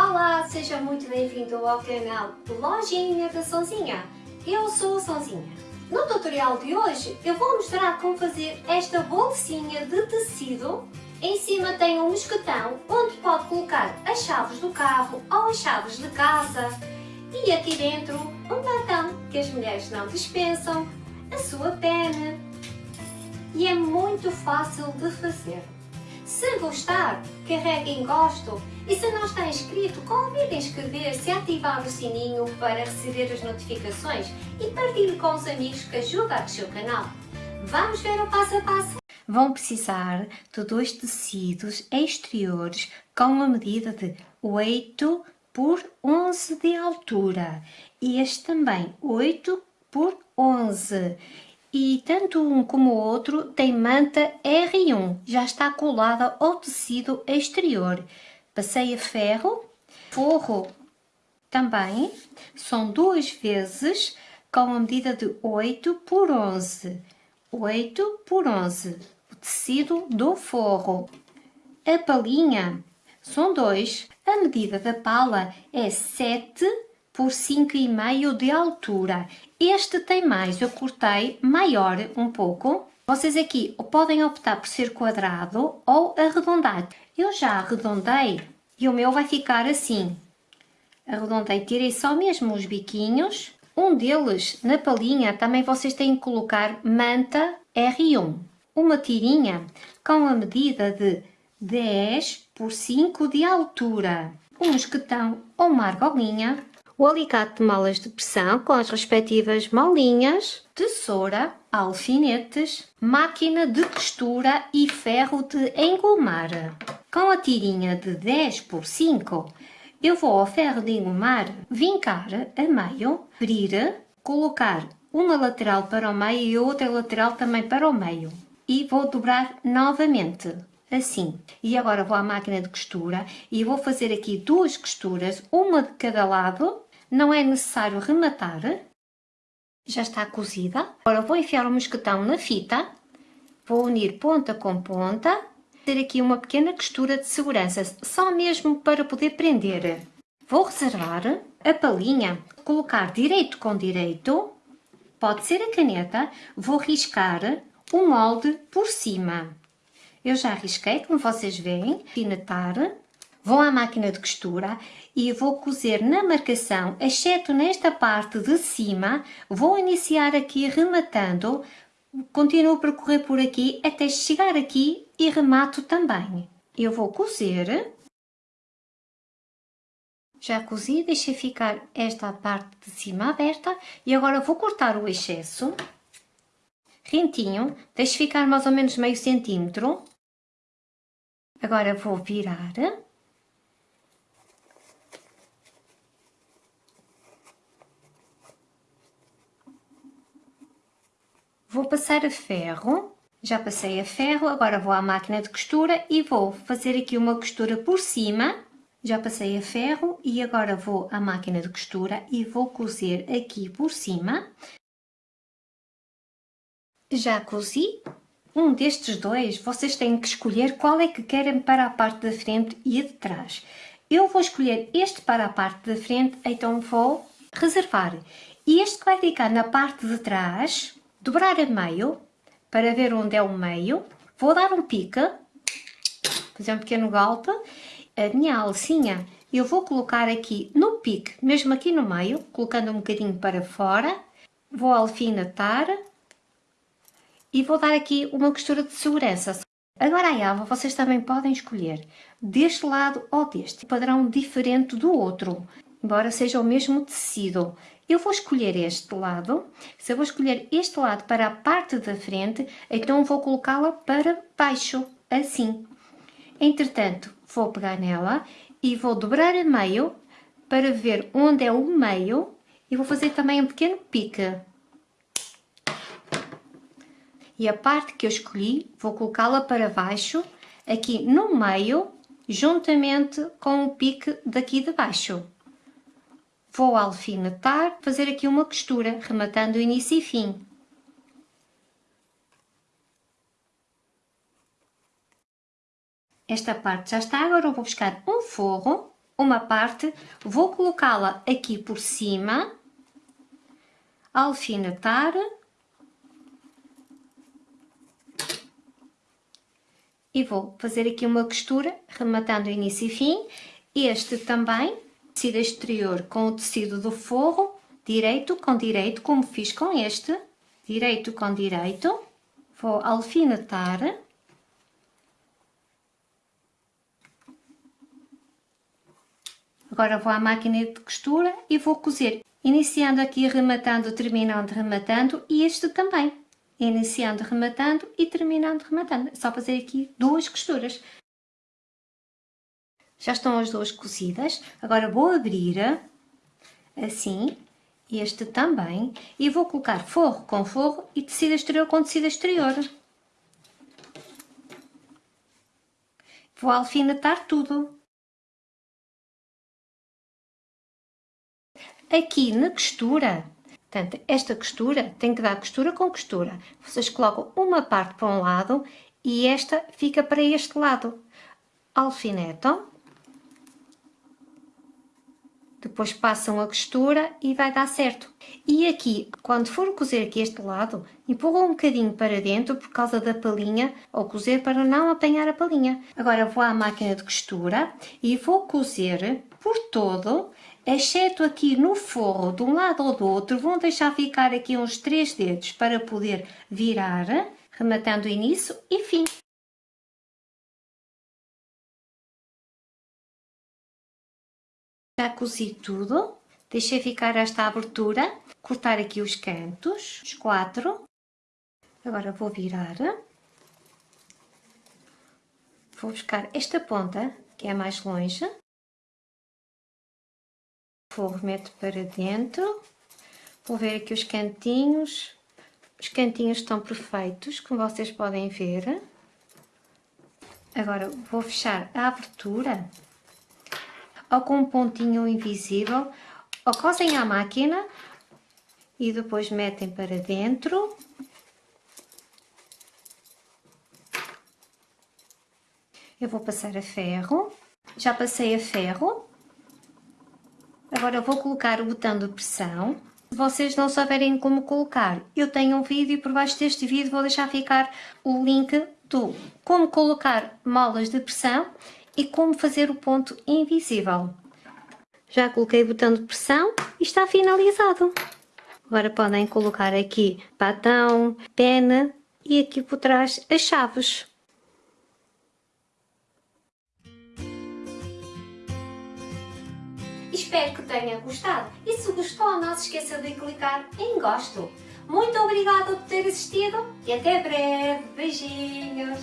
Olá, seja muito bem-vindo ao canal Lojinha da Sonzinha. Eu sou a Sonzinha. No tutorial de hoje eu vou mostrar como fazer esta bolsinha de tecido. Em cima tem um mosquetão onde pode colocar as chaves do carro ou as chaves de casa. E aqui dentro um batom que as mulheres não dispensam, a sua pena. E é muito fácil de fazer. Se gostar, carregue em gosto e se não está inscrito, convide a inscrever-se e ativar o sininho para receber as notificações e partilhe com os amigos que ajuda a crescer o canal. Vamos ver o passo a passo? Vão precisar de dois tecidos exteriores com uma medida de 8 por 11 de altura e este também 8 por 11 e tanto um como o outro tem manta R1, já está colada ao tecido exterior. Passei a ferro, forro também, são duas vezes com a medida de 8 por 11. 8 por 11, o tecido do forro. A palinha são dois, a medida da pala é 7 por 5,5 de altura. Este tem mais, eu cortei maior um pouco. Vocês aqui podem optar por ser quadrado ou arredondado. Eu já arredondei e o meu vai ficar assim. Arredondei, tirei só mesmo os biquinhos. Um deles, na palhinha, também vocês têm que colocar manta R1. Uma tirinha com a medida de 10 por 5 de altura. Um mosquetão ou uma argolinha o alicate de molas de pressão com as respectivas molinhas, tesoura, alfinetes, máquina de costura e ferro de engomar. Com a tirinha de 10 por 5, eu vou ao ferro de engomar vincar a meio, abrir, colocar uma lateral para o meio e outra lateral também para o meio. E vou dobrar novamente, assim. E agora vou à máquina de costura e vou fazer aqui duas costuras, uma de cada lado, não é necessário rematar. Já está cozida. Agora vou enfiar o mosquetão na fita. Vou unir ponta com ponta. Ter aqui uma pequena costura de segurança, só mesmo para poder prender. Vou reservar a palhinha, colocar direito com direito. Pode ser a caneta. Vou riscar o molde por cima. Eu já risquei, como vocês veem, finetar Vou à máquina de costura e vou cozer na marcação, exceto nesta parte de cima, vou iniciar aqui rematando, continuo a percorrer por aqui até chegar aqui e remato também. Eu vou cozer, já cozi, deixei ficar esta parte de cima aberta e agora vou cortar o excesso, rentinho, deixe ficar mais ou menos meio centímetro, agora vou virar, Vou passar a ferro, já passei a ferro, agora vou à máquina de costura e vou fazer aqui uma costura por cima. Já passei a ferro e agora vou à máquina de costura e vou cozer aqui por cima. Já cozi. Um destes dois, vocês têm que escolher qual é que querem para a parte da frente e de trás. Eu vou escolher este para a parte da frente, então vou reservar. E este que vai ficar na parte de trás, dobrar a meio, para ver onde é o meio, vou dar um pique, fazer um pequeno golpe, a minha alcinha eu vou colocar aqui no pique, mesmo aqui no meio, colocando um bocadinho para fora, vou alfinetar e vou dar aqui uma costura de segurança. Agora a alva vocês também podem escolher deste lado ou deste, padrão diferente do outro, embora seja o mesmo tecido. Eu vou escolher este lado, se eu vou escolher este lado para a parte da frente, então vou colocá-la para baixo, assim. Entretanto, vou pegar nela e vou dobrar a meio para ver onde é o meio e vou fazer também um pequeno pique. E a parte que eu escolhi, vou colocá-la para baixo, aqui no meio, juntamente com o pique daqui de baixo. Vou alfinetar, fazer aqui uma costura, rematando início e fim. Esta parte já está, agora eu vou buscar um forro uma parte, vou colocá-la aqui por cima, alfinetar e vou fazer aqui uma costura, rematando início e fim. Este também, tecido exterior com o tecido do forro, direito com direito, como fiz com este, direito com direito. Vou alfinetar. Agora vou à máquina de costura e vou cozer, iniciando aqui, rematando, terminando, rematando e este também iniciando rematando e terminando rematando. É só fazer aqui duas costuras. Já estão as duas cozidas. Agora vou abrir assim, este também, e vou colocar forro com forro e tecido exterior com tecido exterior. Vou alfinetar tudo. Aqui na costura Portanto, esta costura tem que dar costura com costura. Vocês colocam uma parte para um lado e esta fica para este lado. Alfinetam. Depois passam a costura e vai dar certo. E aqui, quando for cozer aqui este lado, empurram um bocadinho para dentro por causa da palhinha, ou cozer para não apanhar a palhinha. Agora vou à máquina de costura e vou cozer por todo exceto aqui no forro de um lado ou do outro, vão deixar ficar aqui uns três dedos para poder virar, rematando início e fim. Já cozi tudo, deixei ficar esta abertura, cortar aqui os cantos, os quatro. Agora vou virar. Vou buscar esta ponta, que é mais longe forro meto para dentro. Vou ver aqui os cantinhos. Os cantinhos estão perfeitos, como vocês podem ver. Agora vou fechar a abertura ou com um pontinho invisível, ou cosem à máquina e depois metem para dentro. Eu vou passar a ferro, já passei a ferro, Agora vou colocar o botão de pressão. Se vocês não souberem como colocar, eu tenho um vídeo por baixo deste vídeo vou deixar ficar o link do como colocar molas de pressão e como fazer o ponto invisível. Já coloquei o botão de pressão e está finalizado. Agora podem colocar aqui batão, pena e aqui por trás as chaves. Espero que tenha gostado e se gostou não se esqueça de clicar em gosto. Muito obrigada por ter assistido e até breve. Beijinhos!